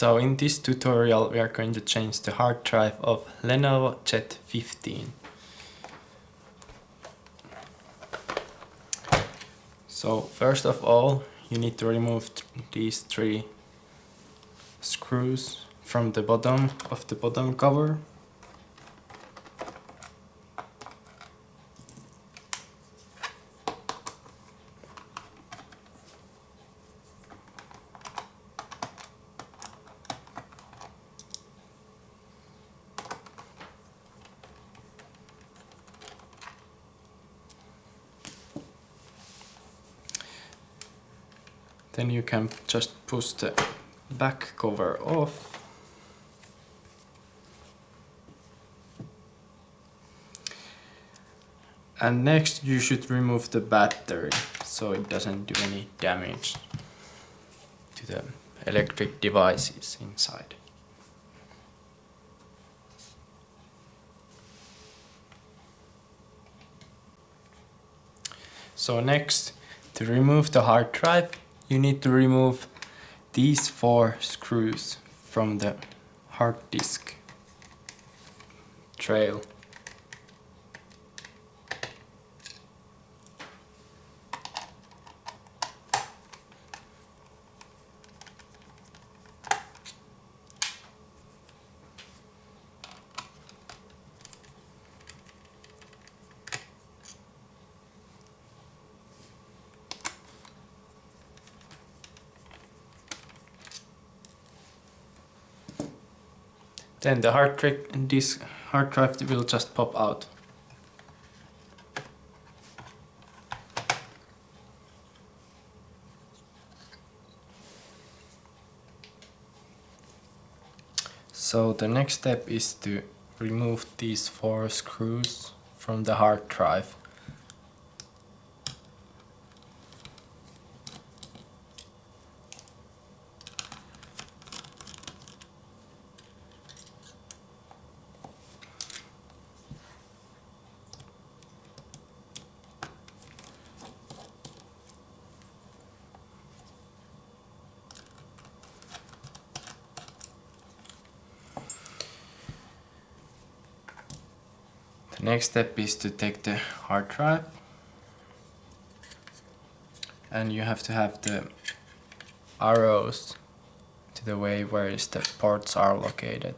So in this tutorial we are going to change the hard drive of Lenovo Jet 15. So first of all you need to remove these three screws from the bottom of the bottom cover then you can just push the back cover off. And next you should remove the battery so it doesn't do any damage to the electric devices inside. So next to remove the hard drive you need to remove these four screws from the hard disk trail. Then the hard, disk, hard drive will just pop out. So the next step is to remove these four screws from the hard drive. Next step is to take the hard drive and you have to have the arrows to the way where the ports are located.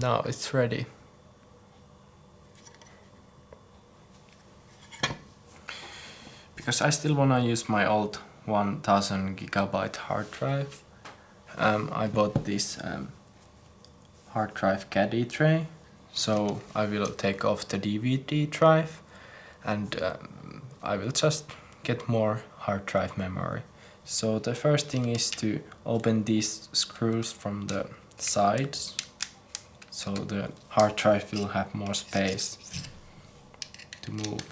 Now it's ready. Because I still wanna use my old 1000 gigabyte hard drive, um, I bought this um, hard drive caddy tray, so I will take off the DVD drive and um, I will just get more hard drive memory. So the first thing is to open these screws from the sides so the hard drive will have more space to move.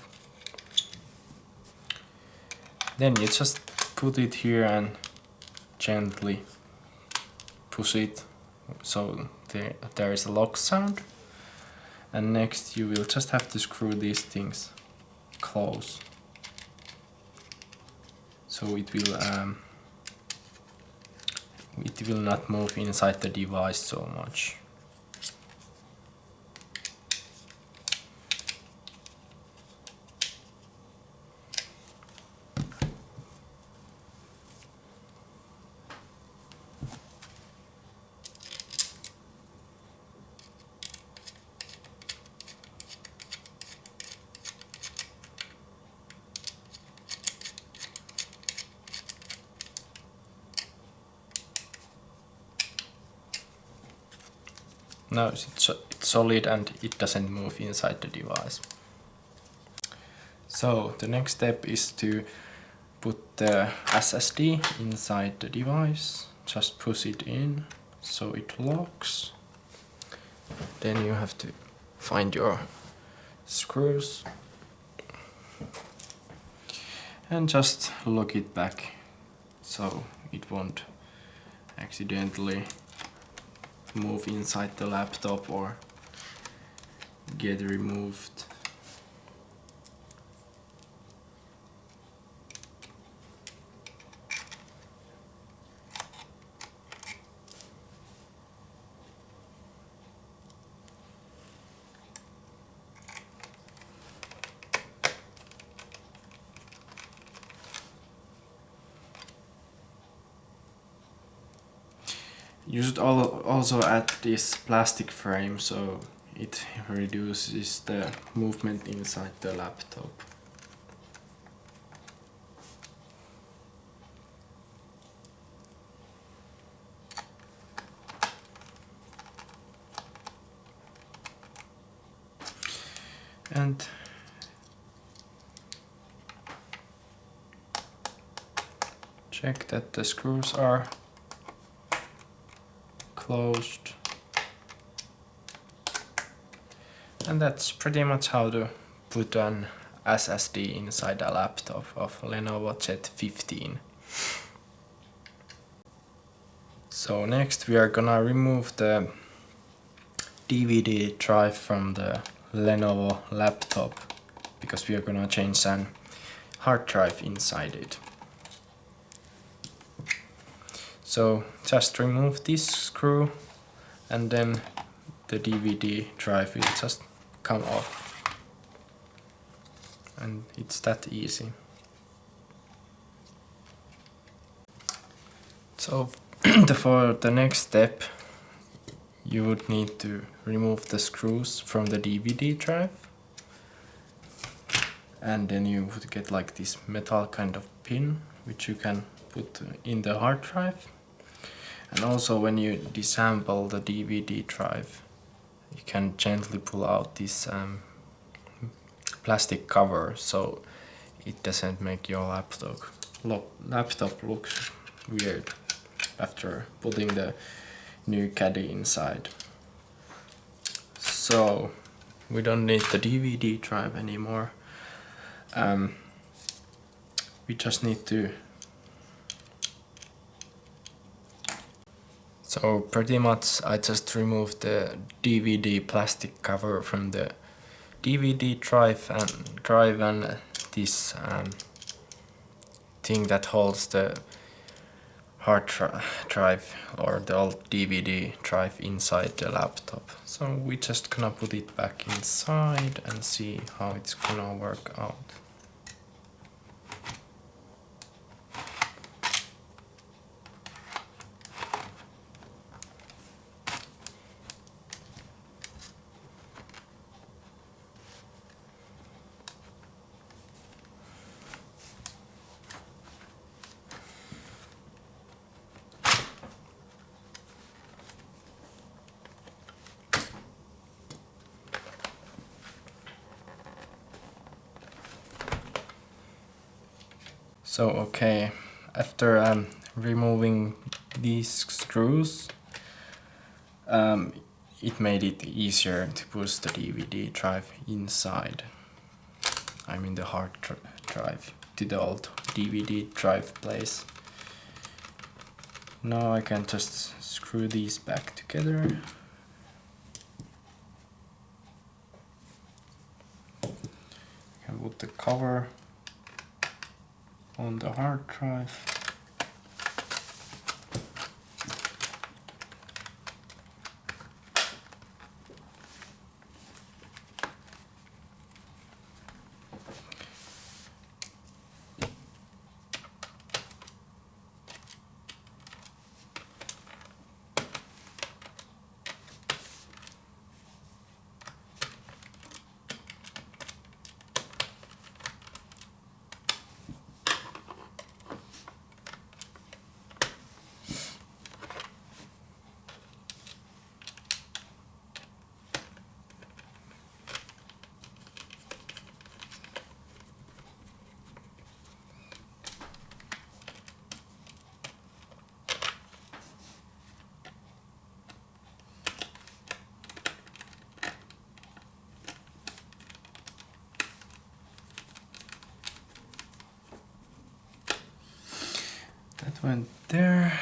Then you just put it here and gently push it so there, there is a lock sound and next you will just have to screw these things close so it will um, it will not move inside the device so much. Now it's, it's solid and it doesn't move inside the device. So the next step is to put the SSD inside the device. Just push it in so it locks. Then you have to find your screws and just lock it back so it won't accidentally move inside the laptop or get removed. You should also add this plastic frame so it reduces the movement inside the laptop. And check that the screws are closed. And that's pretty much how to put an SSD inside a laptop of Lenovo Z15. So next we are gonna remove the DVD drive from the Lenovo laptop because we are gonna change an hard drive inside it. So just remove this screw and then the DVD drive will just come off. And it's that easy. So for the next step you would need to remove the screws from the DVD drive and then you would get like this metal kind of pin which you can put in the hard drive and also when you disassemble the DVD drive, you can gently pull out this um, plastic cover so it doesn't make your laptop look, laptop look weird after putting the new caddy inside. So we don't need the DVD drive anymore. Um, we just need to So pretty much I just removed the DVD plastic cover from the DVD drive and drive and this um, thing that holds the hard drive or the old DVD drive inside the laptop. So we just gonna put it back inside and see how it's gonna work out. So okay, after um, removing these screws, um, it made it easier to push the DVD drive inside. I mean the hard drive to the old DVD drive place. Now I can just screw these back together. I can put the cover on the hard drive. That went there.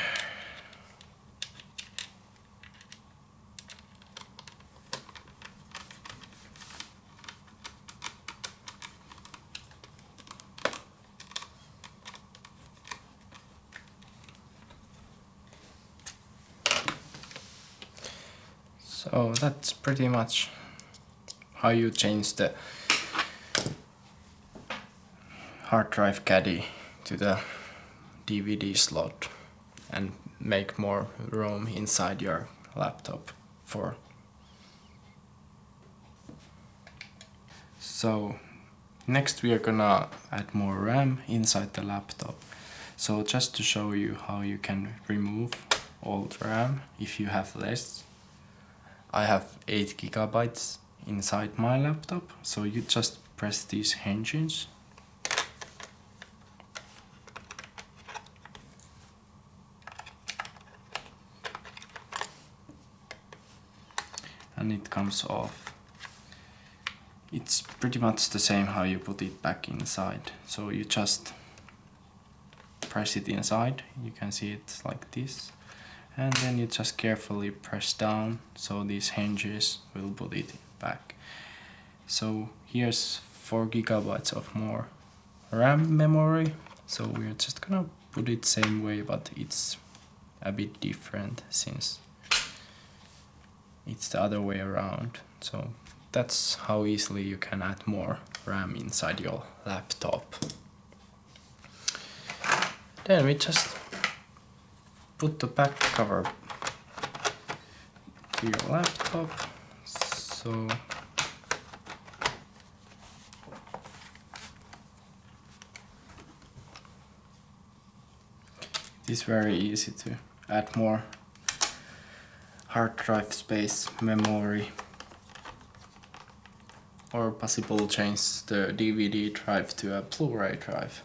So that's pretty much how you change the hard drive caddy to the DVD slot and make more room inside your laptop for. So next we are gonna add more RAM inside the laptop. So just to show you how you can remove old RAM if you have less I have 8 gigabytes inside my laptop. So you just press these hinges and it comes off. It's pretty much the same how you put it back inside. So you just press it inside, you can see it like this. And then you just carefully press down so these hinges will put it back. So here's 4 gigabytes of more RAM memory. So we're just gonna put it same way but it's a bit different since it's the other way around. So that's how easily you can add more RAM inside your laptop. Then we just put the back cover to your laptop. So it is very easy to add more hard drive space, memory, or possible change the DVD drive to a Blu-ray drive.